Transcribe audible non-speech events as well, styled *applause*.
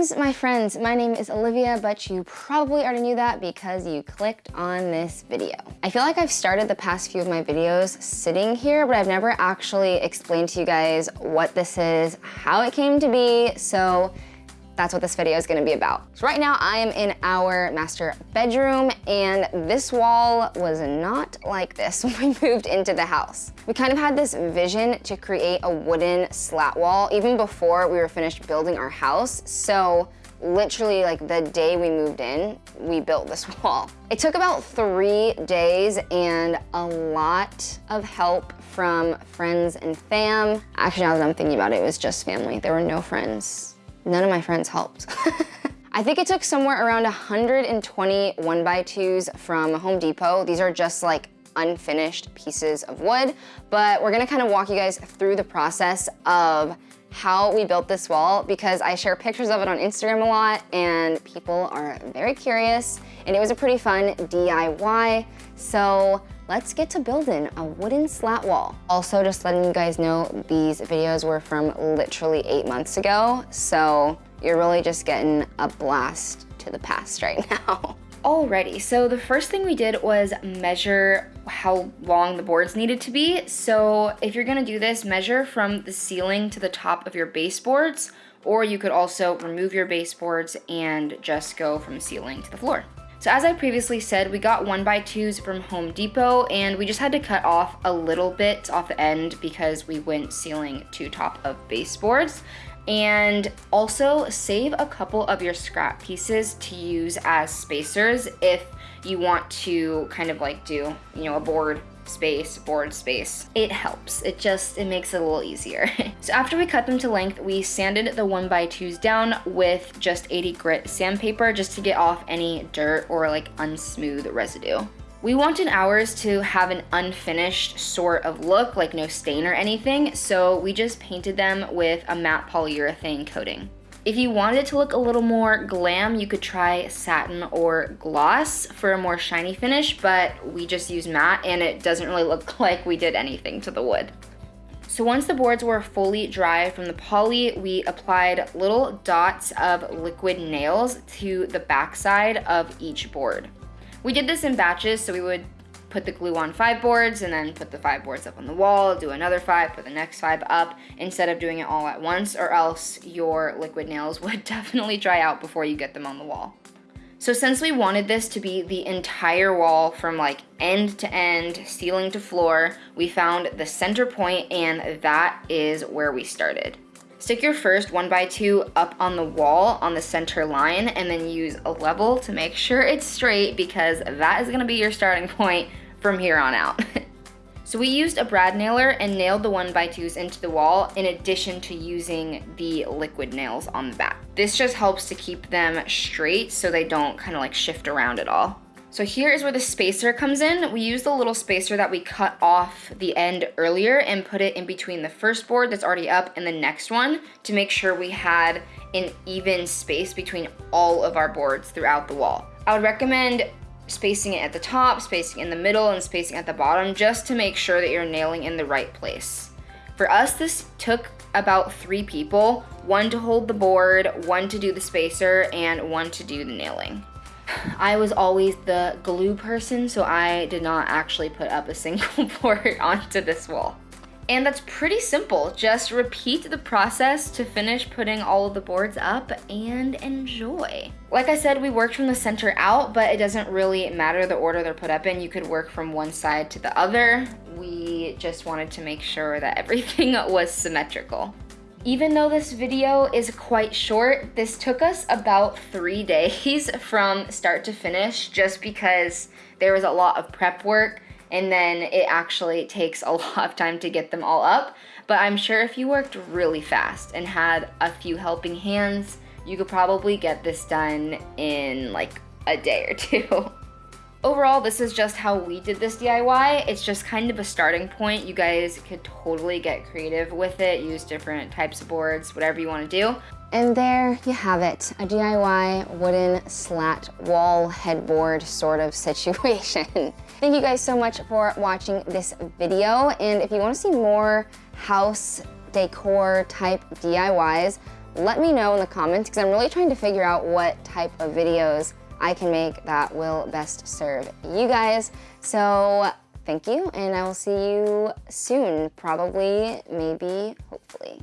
Greetings, my friends. My name is Olivia, but you probably already knew that because you clicked on this video. I feel like I've started the past few of my videos sitting here, but I've never actually explained to you guys what this is, how it came to be, so that's what this video is gonna be about. So right now I am in our master bedroom and this wall was not like this *laughs* when we moved into the house. We kind of had this vision to create a wooden slat wall even before we were finished building our house. So literally like the day we moved in, we built this *laughs* wall. It took about three days and a lot of help from friends and fam. Actually, now that I'm thinking about it, it was just family. There were no friends None of my friends helped. *laughs* I think it took somewhere around 120 one by twos from Home Depot. These are just like unfinished pieces of wood, but we're gonna kind of walk you guys through the process of how we built this wall because I share pictures of it on Instagram a lot and people are very curious and it was a pretty fun DIY. So let's get to building a wooden slat wall. Also, just letting you guys know, these videos were from literally eight months ago, so you're really just getting a blast to the past right *laughs* now. Alrighty, so the first thing we did was measure how long the boards needed to be. So if you're gonna do this, measure from the ceiling to the top of your baseboards, or you could also remove your baseboards and just go from ceiling to the floor. So as I previously said, we got one by twos from Home Depot and we just had to cut off a little bit off the end because we went ceiling to top of baseboards. And also save a couple of your scrap pieces to use as spacers if you want to kind of like do, you know, a board space, board space. It helps. It just, it makes it a little easier. *laughs* so after we cut them to length, we sanded the one by twos down with just 80 grit sandpaper just to get off any dirt or like unsmooth residue. We wanted ours to have an unfinished sort of look, like no stain or anything, so we just painted them with a matte polyurethane coating. If you wanted it to look a little more glam, you could try satin or gloss for a more shiny finish, but we just use matte and it doesn't really look *laughs* like we did anything to the wood. So once the boards were fully dry from the poly, we applied little dots of liquid nails to the backside of each board. We did this in batches, so we would put the glue on five boards and then put the five boards up on the wall, do another five, put the next five up instead of doing it all at once or else your liquid nails *laughs* would definitely dry out before you get them on the wall. So since we wanted this to be the entire wall from like end to end, ceiling to floor, we found the center point and that is where we started. Stick your first one by two up on the wall on the center line and then use a level to make sure it's straight because that is gonna be your starting point from here on out. *laughs* so we used a brad nailer and nailed the one by twos into the wall in addition to using the liquid nails on the back. This just helps to keep them straight so they don't kind of like shift around at all. So here is where the spacer comes in. We used the little spacer that we cut off the end earlier and put it in between the first board that's already up and the next one to make sure we had an even space between all of our boards throughout the wall. I would recommend spacing it at the top, spacing in the middle, and spacing at the bottom just to make sure that you're nailing in the right place. For us, this took about three people, one to hold the board, one to do the spacer, and one to do the nailing. I was always the glue person, so I did not actually put up a single *laughs* board onto this wall. And that's pretty simple. Just repeat the process to finish putting all of the boards up and enjoy. Like I said, we worked from the center out, but it doesn't really matter the order they're put up in. You could work from one side to the other. We just wanted to make sure that everything *laughs* was symmetrical. Even though this video is quite short, this took us about three *laughs* days from start to finish just because there was a lot of prep work and then it actually *laughs* takes a lot of time to get them all up. But I'm sure if you worked really fast and had a few helping hands, you could probably get this done in like a day or *laughs* two. Overall, this is just how we did this DIY. It's just kind of a starting point. You guys could totally get creative with it, use different types of boards, whatever you want to do. And there you have it, a DIY wooden slat wall headboard sort of *laughs* situation. Thank you guys so much for watching this video. And if you want to see more house decor type DIYs, let me know in the comments because I'm really trying to figure out what type of videos I can make that will best serve you guys. So thank you, and I will see you soon, probably, maybe, hopefully.